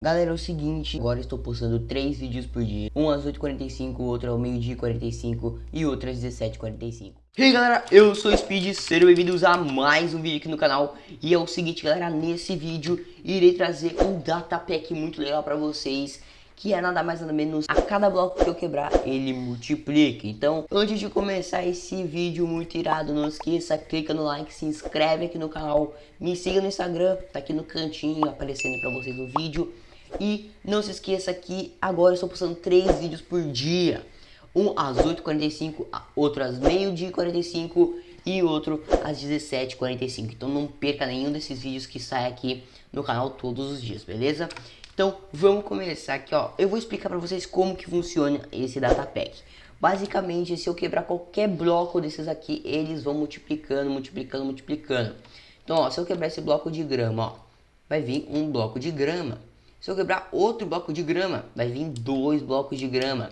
Galera, é o seguinte, agora estou postando 3 vídeos por dia. Um às 8h45, outro ao meio-dia 45 e outro às 17h45 E aí galera, eu sou o Speed, sejam bem-vindos a mais um vídeo aqui no canal. E é o seguinte galera, nesse vídeo irei trazer um data pack muito legal pra vocês que é nada mais nada menos a cada bloco que eu quebrar ele multiplica. Então antes de começar esse vídeo muito irado não esqueça clica no like se inscreve aqui no canal me siga no instagram tá aqui no cantinho aparecendo para vocês no vídeo e não se esqueça que agora eu estou postando 3 vídeos por dia. Um às 8h45, outro às meio-dia 45 e outro às 17h45. Então não perca nenhum desses vídeos que sai aqui no canal todos os dias, beleza? Então vamos começar aqui, ó. Eu vou explicar para vocês como que funciona esse data pack. Basicamente, se eu quebrar qualquer bloco desses aqui, eles vão multiplicando, multiplicando, multiplicando. Então, ó, se eu quebrar esse bloco de grama, ó, vai vir um bloco de grama. Se eu quebrar outro bloco de grama, vai vir dois blocos de grama.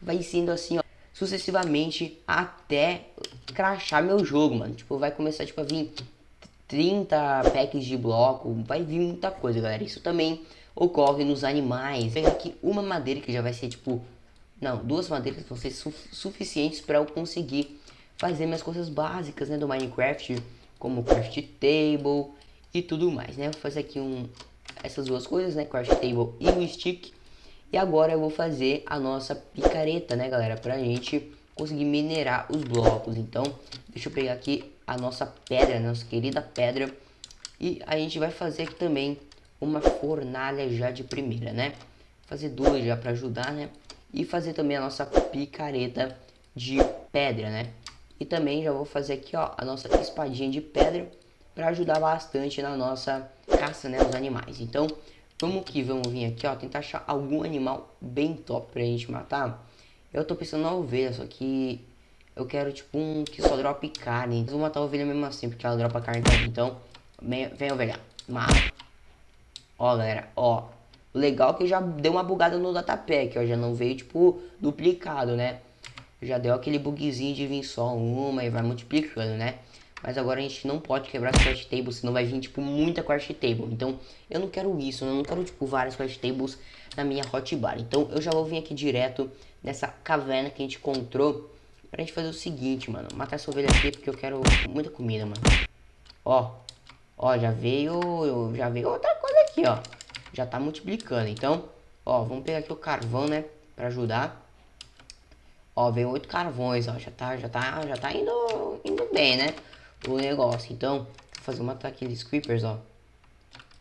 Vai sendo assim, ó, sucessivamente até crachar meu jogo, mano. Tipo, vai começar tipo, a vir 30 packs de bloco, vai vir muita coisa, galera. Isso também ocorre nos animais. Vou pegar aqui uma madeira que já vai ser tipo... Não, duas madeiras vão ser su suficientes para eu conseguir fazer minhas coisas básicas, né, do Minecraft, como craft table e tudo mais, né? Vou fazer aqui um, essas duas coisas, né? Crash Table e o Stick. E agora eu vou fazer a nossa picareta, né, galera? Pra gente conseguir minerar os blocos. Então, deixa eu pegar aqui a nossa pedra, nossa querida pedra. E a gente vai fazer aqui também uma fornalha já de primeira, né? Fazer duas já para ajudar, né? E fazer também a nossa picareta de pedra, né? E também já vou fazer aqui, ó, a nossa espadinha de pedra para ajudar bastante na nossa caça, né, os animais. Então, vamos que vamos vir aqui, ó, tentar achar algum animal bem top pra gente matar. Eu tô pensando na ovelha, só que eu quero, tipo, um que só dropa carne. Vou matar a ovelha mesmo assim, porque ela dropa carne também. Então, vem, vem ovelha, mata. Ó, galera, ó. Legal que já deu uma bugada no datapack, ó. Já não veio, tipo, duplicado, né? Já deu aquele bugzinho de vir só uma e vai multiplicando, né? Mas agora a gente não pode quebrar as quest tables, senão vai vir, tipo, muita quest table. Então, eu não quero isso, eu não quero, tipo, várias quest tables na minha hotbar. Então, eu já vou vir aqui direto nessa caverna que a gente encontrou pra gente fazer o seguinte, mano. Matar essa ovelha aqui porque eu quero muita comida, mano. Ó, ó, já veio, já veio outra coisa aqui, ó. Já tá multiplicando, então, ó, vamos pegar aqui o carvão, né, pra ajudar. Ó, veio oito carvões, ó, já tá, já tá, já tá indo, indo bem, né o negócio. Então, vou fazer um ataque de creepers, ó.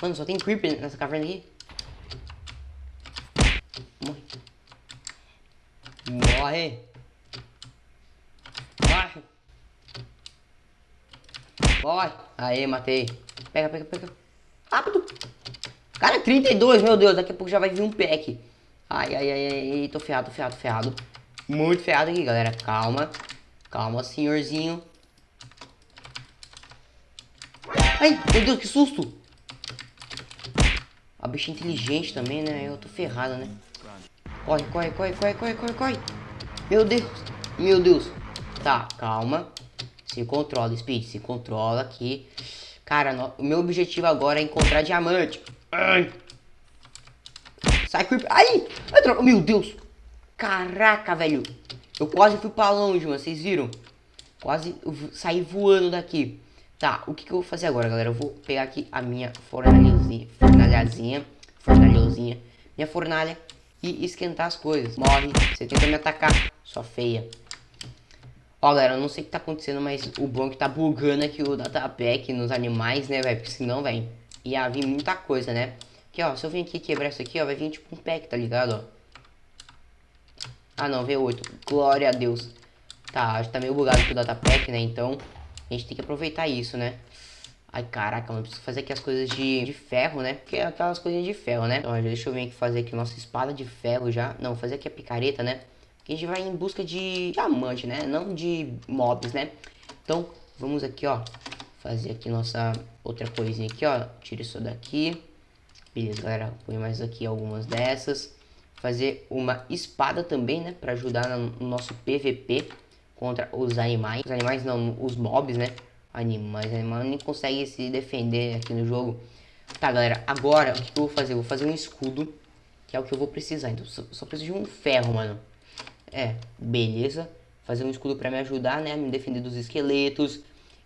Mano, só tem creeper nessa caverna aqui. Morre. Morre. Morre. Morre. Aê, matei. Pega, pega, pega. Rápido. Cara, 32, meu Deus. Daqui a pouco já vai vir um pack. Ai, ai, ai, ai. Tô ferrado, tô ferrado, ferrado. Muito ferrado aqui, galera. Calma. Calma, senhorzinho. Ai, meu Deus, que susto! A bicha é inteligente também, né? Eu tô ferrado, né? Corre, corre, corre, corre, corre, corre, corre. Meu Deus, meu Deus. Tá, calma. Se controla, Speed, se controla aqui. Cara, no... o meu objetivo agora é encontrar diamante. Ai. Sai, creep. Ai! Meu Deus! Caraca, velho. Eu quase fui pra longe, mano. Vocês viram? Quase saí voando daqui. Tá, o que, que eu vou fazer agora, galera? Eu vou pegar aqui a minha fornalhazinha, fornalhazinha, fornalhozinha, minha fornalha e esquentar as coisas. Morre, você tenta me atacar, sua feia. Ó, galera, eu não sei o que tá acontecendo, mas o bom é que tá bugando aqui o datapack nos animais, né, velho? Porque senão, velho, ia vir muita coisa, né? Aqui, ó, se eu vir aqui quebrar isso aqui, ó, vai vir tipo um pack, tá ligado, ó? Ah, não, veio 8 Glória a Deus. Tá, acho que tá meio bugado aqui o datapack, né? Então, a gente tem que aproveitar isso, né? Ai, caraca, mano, preciso fazer aqui as coisas de, de ferro, né? Porque é aquelas coisinhas de ferro, né? Então, deixa eu vir aqui fazer aqui nossa espada de ferro já. Não, fazer aqui a picareta, né? Que a gente vai em busca de diamante, né? Não de mobs, né? Então, vamos aqui, ó. Fazer aqui nossa outra coisinha aqui, ó. Tira isso daqui. Beleza, galera. Põe mais aqui algumas dessas. Fazer uma espada também, né? Pra ajudar no nosso PVP contra os animais. Os animais não, os mobs, né? Animais, animais nem conseguem se defender aqui no jogo. Tá, galera, agora o que eu vou fazer? Eu vou fazer um escudo, que é o que eu vou precisar. Então, só, só preciso de um ferro, mano. É, beleza. Fazer um escudo pra me ajudar, né? Me defender dos esqueletos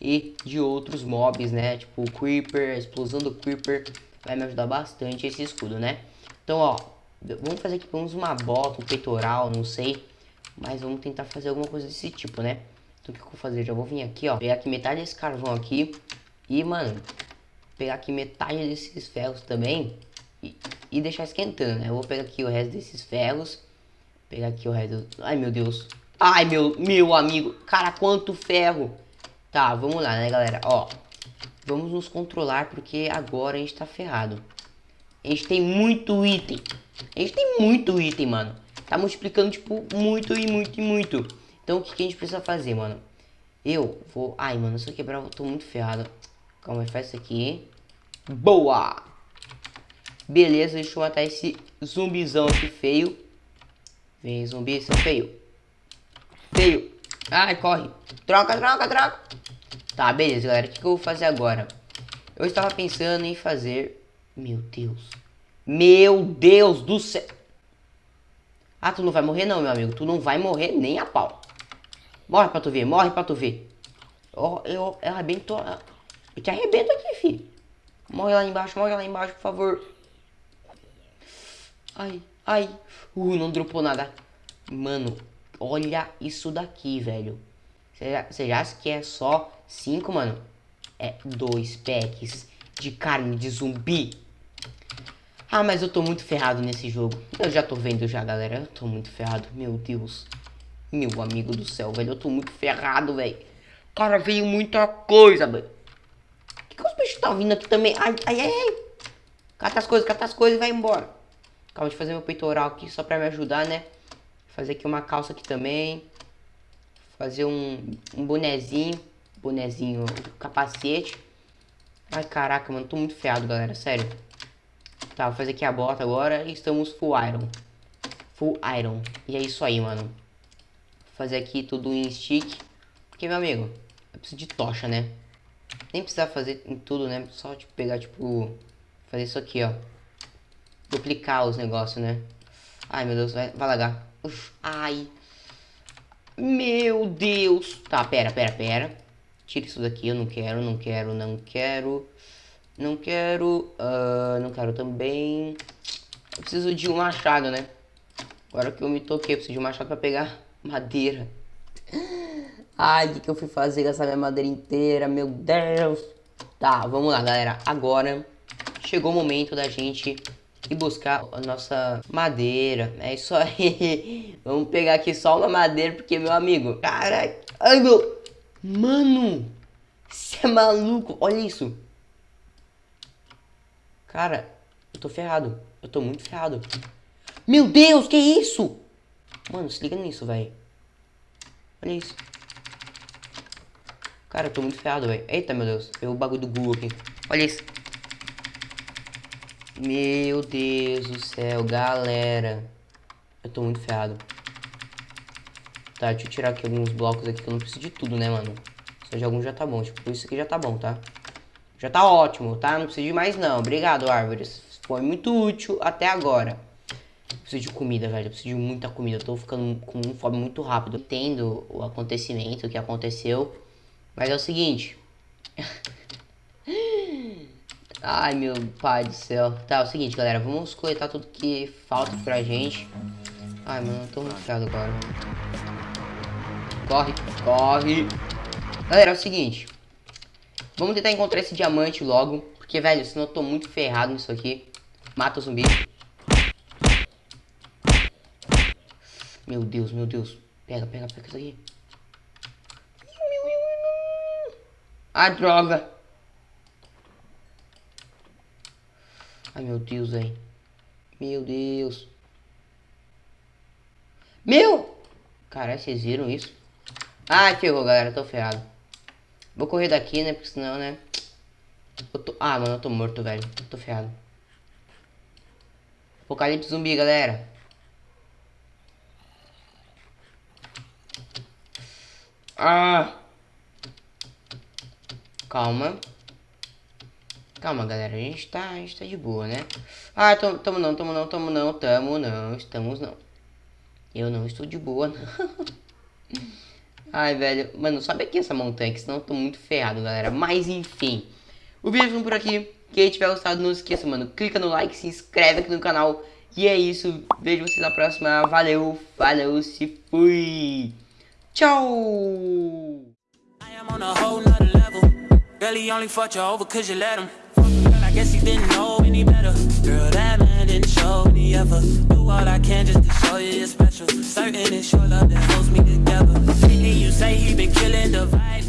e de outros mobs, né? Tipo o Creeper, a explosão do Creeper. Vai me ajudar bastante esse escudo, né? Então, ó, vamos fazer aqui vamos uma bota, um peitoral, não sei. Mas vamos tentar fazer alguma coisa desse tipo, né? Então o que eu vou fazer? Já vou vir aqui, ó. Pegar aqui metade desse carvão aqui. E, mano, pegar aqui metade desses ferros também. E, e deixar esquentando, né? Eu vou pegar aqui o resto desses ferros. Pegar aqui o resto... Ai, meu Deus. Ai, meu, meu amigo. Cara, quanto ferro. Tá, vamos lá, né, galera? Ó, vamos nos controlar porque agora a gente tá ferrado. A gente tem muito item. A gente tem muito item, mano. Tá multiplicando, tipo, muito e muito e muito. Então, o que, que a gente precisa fazer, mano? Eu vou... Ai, mano, se eu quebrar, eu tô muito ferrado. Calma aí, faz isso aqui. Boa! Beleza, deixa eu matar esse zumbizão aqui feio. Vem, zumbi, seu feio. Feio. Ai, corre. Troca, troca, troca. Tá, beleza, galera. O que, que eu vou fazer agora? Eu estava pensando em fazer... Meu Deus. Meu Deus do céu. Ah, tu não vai morrer não, meu amigo. Tu não vai morrer nem a pau. Morre pra tu ver, morre pra tu ver. Eu, eu, eu arrebento... Eu te arrebento aqui, filho. Morre lá embaixo, morre lá embaixo, por favor. Ai, ai. Uh, não dropou nada. Mano, olha isso daqui, velho. Você já que é só 5, mano? É dois packs de carne de zumbi. Ah, mas eu tô muito ferrado nesse jogo. Eu já tô vendo já, galera. Eu tô muito ferrado. Meu Deus. Meu amigo do céu, velho. Eu tô muito ferrado, velho. Cara, veio muita coisa, velho. Que, que os bichos estão vindo aqui também? Ai, ai, ai. Cata as coisas, cata as coisas e vai embora. Acabo de fazer meu peitoral aqui só pra me ajudar, né? Fazer aqui uma calça aqui também. Fazer um, um bonezinho. Bonezinho, capacete. Ai, caraca, mano. Tô muito ferrado, galera. Sério. Tá, vou fazer aqui a bota agora e estamos full iron. Full iron. E é isso aí, mano. Vou fazer aqui tudo em stick. Porque, meu amigo, eu preciso de tocha, né? Nem precisar fazer em tudo, né? Só, tipo, pegar, tipo... Fazer isso aqui, ó. Duplicar os negócios, né? Ai, meu Deus, vai, vai lagar. Uf, ai. Meu Deus. Tá, pera, pera, pera. Tira isso daqui, eu não quero, não quero, não quero. Não quero, uh, não quero também. Eu preciso de um machado, né? Agora que eu me toquei, eu preciso de um machado pra pegar madeira. Ai, o que, que eu fui fazer com essa minha madeira inteira? Meu Deus. Tá, vamos lá, galera. Agora chegou o momento da gente ir buscar a nossa madeira. É isso aí. vamos pegar aqui só uma madeira, porque, meu amigo... Caralho. Ai, meu... Mano. Você é maluco. Olha isso. Cara, eu tô ferrado. Eu tô muito ferrado. Meu Deus, que isso? Mano, se liga nisso, velho. Olha isso. Cara, eu tô muito ferrado, velho. Eita, meu Deus. Veio o bagulho do Google aqui. Olha isso. Meu Deus do céu, galera. Eu tô muito ferrado. Tá, deixa eu tirar aqui alguns blocos aqui que eu não preciso de tudo, né, mano? Só de alguns já tá bom. Tipo, isso aqui já tá bom, tá? Já tá ótimo, tá? Não preciso de mais não. Obrigado, árvores. Foi muito útil até agora. Preciso de comida, velho. Preciso de muita comida. Eu tô ficando com fome muito rápido. Entendo o acontecimento, o que aconteceu. Mas é o seguinte. Ai, meu pai do céu. Tá, é o seguinte, galera. Vamos coletar tudo que falta pra gente. Ai, mano, eu tô muito agora. Corre, corre. Galera, é o seguinte. Vamos tentar encontrar esse diamante logo. Porque, velho, senão eu tô muito ferrado nisso aqui. Mata o zumbi. Meu Deus, meu Deus. Pega, pega, pega isso aqui. Ah, droga. Ai, meu Deus, velho. Meu Deus. Meu! Caralho, vocês viram isso? Ai, ferrou, galera. Tô ferrado. Vou correr daqui, né? Porque senão, né? Tô... Ah, mano, eu tô morto, velho. Eu tô ferrado. Apocalipse zumbi, galera. Ah! Calma. Calma, galera, a gente tá, a gente tá de boa, né? Ah, tamo, tamo não, tamo não, tamo não, tamo não, estamos não. Eu não estou de boa, não. Ai, velho, mano, sobe aqui essa montanha, que senão eu tô muito ferrado, galera. Mas, enfim, o vídeo ficando por aqui. Quem tiver gostado, não esqueça, mano, clica no like, se inscreve aqui no canal. E é isso, vejo vocês na próxima. Valeu, valeu, se fui. Tchau! Girl, that man didn't show ever. Do all I can just to show you you're special. Certain it's your love that holds me together. And you say he been killing the vibe.